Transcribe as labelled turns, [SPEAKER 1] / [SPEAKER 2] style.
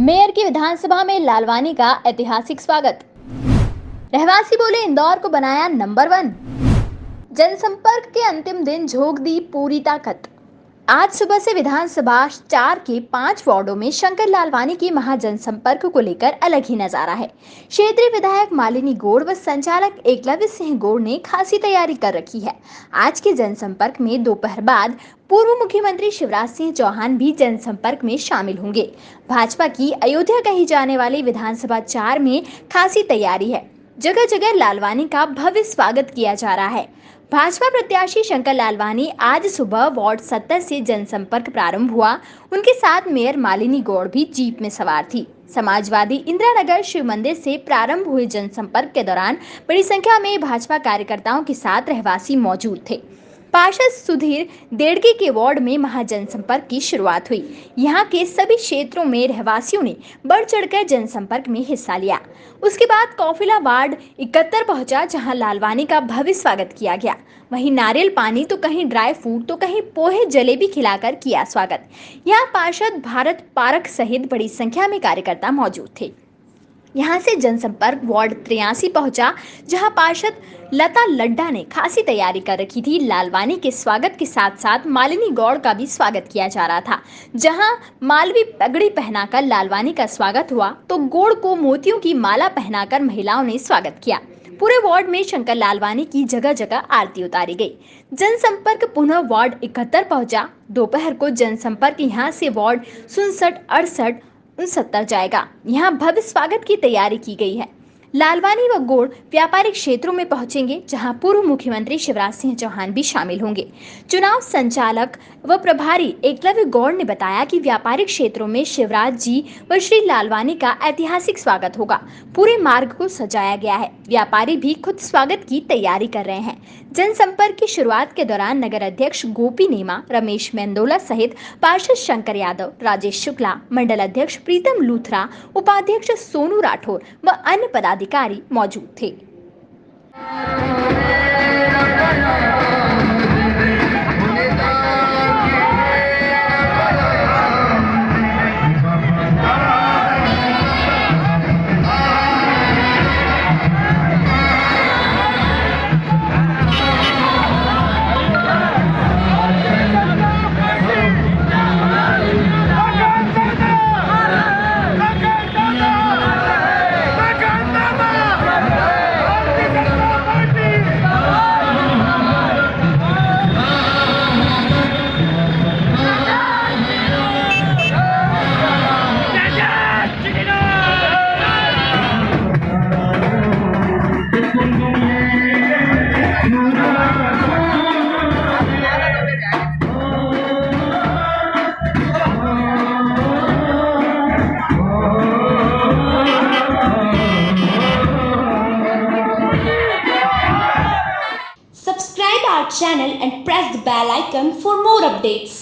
[SPEAKER 1] Mayor की विधानसभा में लालवानी का ऐतिहासिक स्वागत। रहवासी बोले, इंदौर को बनाया नंबर वन। जनसंपर्क के अंतिम दिन झोंक दी पूरी ताकत। आज सुबह से विधानसभा चार के पाँच वार्डों में शंकर लालवानी की महाजनसंपर्क को लेकर अलग ही नज़ारा है। क्षेत्रीय विधायक मालिनी गोड़ व संचालक एकलव्य सिंह गोड़ ने खासी तैयारी कर रखी है। आज के जनसंपर्क में दोपहर बाद पूर्व मुख्यमंत्री शिवराज सिंह चौहान भी जनसंपर्क में शामिल होंगे। भाजपा की अयोध्या कही जाने वाली विधानसभा चार में खासी तैयारी है। जगह जगह लालवानी का भव्य स्वागत किया जा रहा है। भाजपा प्रत्याशी शंकर लालवानी आज सुबह वार्ड सत्तर से जनसंपर्क प्रारंभ हुआ। उनके साथ मेयर मालिनी गौड़ भी जीप में सवार थी। समाजवादी इंदिरा नगर शिव मंदिर से प्रारंभ हुए जनसंपर्क के दौरान बड़ी संख्या में भाजपा कार्यकर्ताओं के साथ रहवासी मौजूद थे। पार्षद सुधीर देड़के के वार्ड में महाजनसंपर्क की शुरुआत हुई। यहाँ के सभी क्षेत्रों में रहवासियों ने बढ़ चढ़कर जनसंपर्क में हिस्सा लिया। उसके बाद कौफिला वार्ड इकहत्तर पहुँचा, जहाँ लालवानी का भव्य स्वागत किया गया। वहीं नारियल पानी तो कहीं ड्राई फ्रूट तो कहीं पोहे जलेबी खिलाकर किया स्वागत। यहाँ पार्षद भारत पारक सहित बड़ी संख्या में कार्यकर्ता मौजूद थे। यहाँ से जनसंपर्क वार्ड त्रियासी पहुँचा, जहाँ पार्षद लता लड्डा ने खासी तैयारी कर रखी थी। लालवानी के स्वागत के साथ साथ मालिनी गौड़ का भी स्वागत किया जा रहा था, जहाँ मालवी पगड़ी पहनाकर लालवानी का स्वागत हुआ तो गोड़ को मोतियों की माला पहनाकर महिलाओं ने स्वागत किया। पूरे वार्ड में शंकर लालवानी की जगह जगह आरती उतारी गई। जनसंपर्क पुनः वार्ड इकहत्तर पहुँचा। दोपहर को जनसंपर्क यहाँ से वार्ड सुनसठ अड़सठ उनसत्तर जाएगा। यहाँ भव्य स्वागत की तैयारी की गई है। लालवानी व गोड़ व्यापारिक क्षेत्रों में पहुँचेंगे, जहाँ पूर्व मुख्यमंत्री शिवराज सिंह चौहान भी शामिल होंगे। चुनाव संचालक व प्रभारी एकलव्य गौड़ ने बताया कि व्यापारिक क्षेत्रों में शिवराज जी व श्री लालवानी का ऐतिहासिक स्वागत होगा। पूरे मार्ग को सजाया गया है। व्यापारी भी खुद स्वागत की तैयारी कर रहे हैं। जनसंपर्क की शुरुआत के दौरान नगर अध्यक्ष गोपी नेमा, रमेश मेंदोला सहित पार्षद शंकर यादव, राजेश शुक्ला, मंडल अध्यक्ष प्रीतम लूथरा, उपाध्यक्ष सोनू राठौर व अन्य पदाधिकारी मौजूद थे।
[SPEAKER 2] Channel and press the bell icon for more updates.